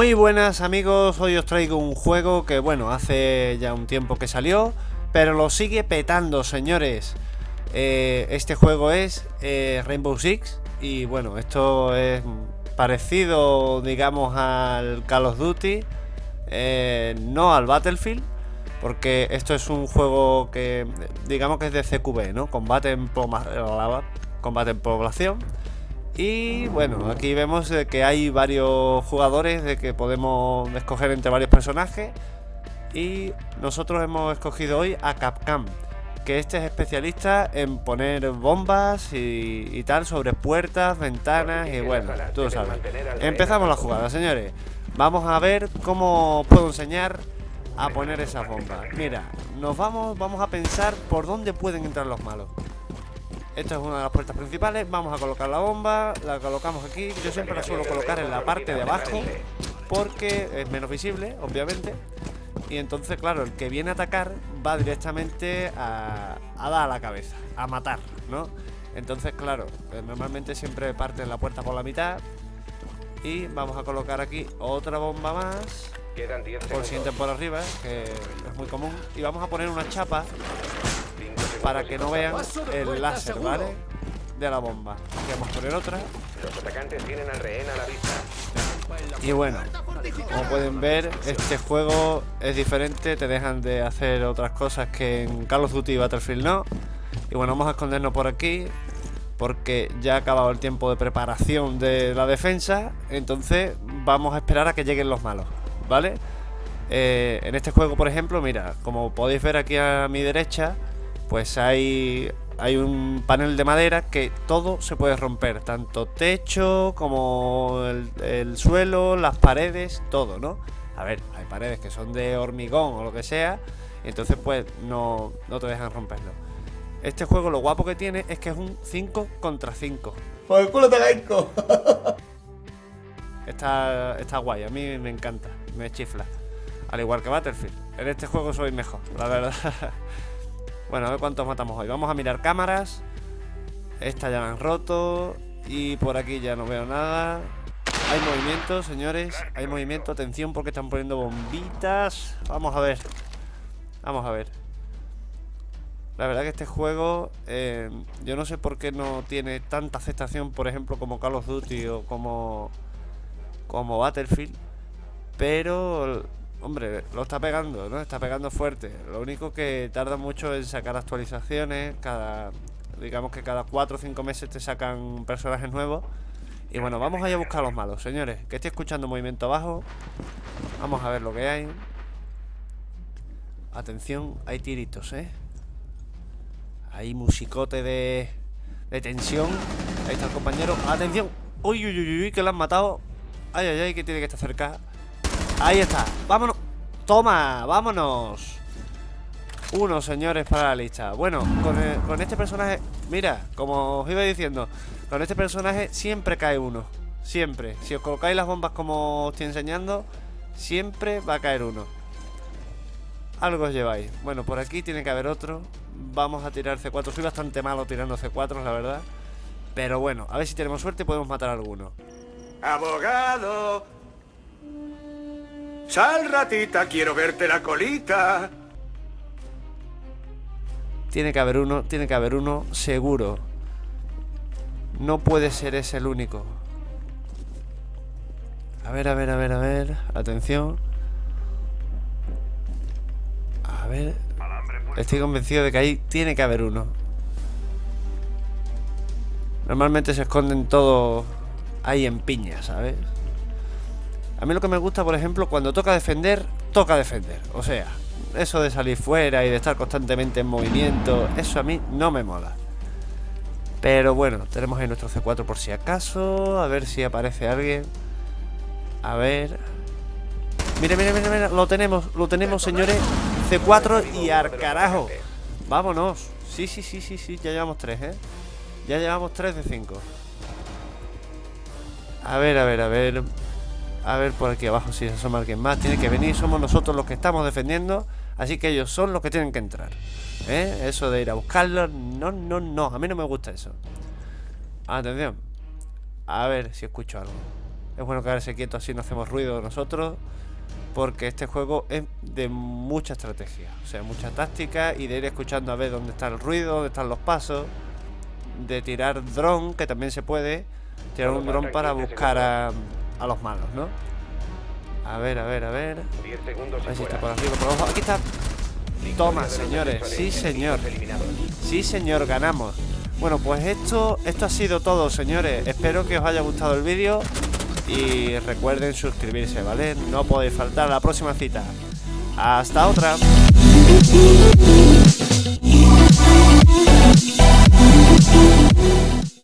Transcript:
Muy buenas amigos, hoy os traigo un juego que bueno, hace ya un tiempo que salió, pero lo sigue petando señores. Eh, este juego es eh, Rainbow Six y bueno, esto es parecido digamos al Call of Duty, eh, no al Battlefield, porque esto es un juego que digamos que es de CQB, ¿no? Combate en, combate en población y bueno, aquí vemos que hay varios jugadores de que podemos escoger entre varios personajes. Y nosotros hemos escogido hoy a Capcom, que este es especialista en poner bombas y, tal sobre puertas, ventanas y bueno, tú sabes. Empezamos la jugada, señores. Vamos a ver cómo puedo enseñar a poner esas bombas. Mira, nos vamos, vamos a pensar por dónde pueden entrar los malos. Esta es una de las puertas principales. Vamos a colocar la bomba. La colocamos aquí. Yo siempre la suelo colocar en la parte de abajo. Porque es menos visible, obviamente. Y entonces, claro, el que viene a atacar va directamente a, dar a la cabeza. A matar, ¿no? Entonces, claro, eh, normalmente siempre parte la puerta por la mitad. Y vamos a colocar aquí otra bomba más. Por si por arriba, que es muy común. Y vamos a poner una chapa para que no vean el láser, ¿vale? De la bomba. Vamos a poner otra. Los atacantes tienen al rehén a la vista. Y bueno, como pueden ver, este juego es diferente, te dejan de hacer otras cosas que en Call of Duty y Battlefield no. Y bueno, vamos a escondernos por aquí, porque ya ha acabado el tiempo de preparación de la defensa, entonces vamos a esperar a que lleguen los malos, ¿vale? Eh, en este juego, por ejemplo, mira, como podéis ver aquí a mi derecha, pues hay, hay un panel de madera que todo se puede romper, tanto techo como el, suelo, las paredes, todo, ¿no? A ver, hay paredes que son de hormigón o lo que sea, entonces pues no, no te dejan romperlo. Este juego lo guapo que tiene es que es un 5 contra 5. ¡Por el culo te Está, está guay, a mí me encanta, me chifla. Al igual que Battlefield. En este juego soy mejor, la verdad. Bueno, a ver cuántos matamos hoy. Vamos a mirar cámaras. Esta ya la han roto. Y por aquí ya no veo nada. Hay movimiento, señores. Hay movimiento. Atención porque están poniendo bombitas. Vamos a ver. Vamos a ver. La verdad que este juego, eh, yo no sé por qué no tiene tanta aceptación, por ejemplo, como Call of Duty o como, como Battlefield. Pero hombre, lo está pegando, ¿no? Está pegando fuerte. Lo único que tarda mucho en sacar actualizaciones. Cada, digamos que cada 4 o 5 meses te sacan personajes nuevos. Y bueno, vamos a ir a buscar a los malos, señores. Que estoy escuchando movimiento abajo. Vamos a ver lo que hay. Atención, hay tiritos, ¿eh? Hay musicote de, de tensión. Ahí está el compañero. Atención. Uy, uy, uy, uy, que lo han matado. Ay, ay, ay, que tiene que estar cerca. Ahí está, vámonos. Toma, vámonos. Uno, señores, para la lista. Bueno, con, este personaje Mira, como os iba diciendo Con este personaje siempre cae uno. Siempre, si os colocáis las bombas como os estoy enseñando Siempre va a caer uno. Algo os lleváis. Bueno, por aquí tiene que haber otro. Vamos a tirar C4 Soy bastante malo tirando C4, la verdad. Pero bueno, a ver si tenemos suerte y podemos matar a alguno. Abogado Sal, ratita, quiero verte la colita. Tiene que haber uno, tiene que haber uno seguro. No puede ser ese el único. A ver, a ver, a ver, a ver. Atención. A ver. Estoy convencido de que ahí tiene que haber uno. Normalmente se esconden todos ahí en piña, ¿sabes? A mí lo que me gusta, por ejemplo, cuando toca defender, toca defender. O sea, eso de salir fuera y de estar constantemente en movimiento, eso a mí no me mola. Pero bueno, tenemos ahí nuestro C4 por si acaso. A ver si aparece alguien. A ver. Mire, mire, mire, mire. Lo tenemos, lo tenemos, señores. C4 y al carajo. Vámonos. Sí, sí, sí, sí, sí. Ya llevamos tres, ¿eh? Ya llevamos tres de cinco. A ver, a ver, a ver. A ver por aquí abajo si se asoma alguien más Tiene que venir, somos nosotros los que estamos defendiendo Así que ellos son los que tienen que entrar ¿Eh? Eso de ir a buscarlos No, no, no, a mí no me gusta eso Atención A ver si escucho algo Es bueno quedarse quieto así no hacemos ruido nosotros. Porque este juego es de mucha estrategia. O sea, mucha táctica y de ir escuchando a ver dónde está el ruido, dónde están los pasos. De tirar dron, que también se puede. Tirar un dron para buscar a, a los malos, ¿no? A ver, a ver, a ver. A ver si está por arriba, por abajo. Aquí está. Toma, señores. Sí, señor. Sí, señor, ganamos. Bueno, pues esto, esto ha sido todo, señores. Espero que os haya gustado el vídeo y recuerden suscribirse, ¿vale? No podéis faltar a la próxima cita. Hasta otra.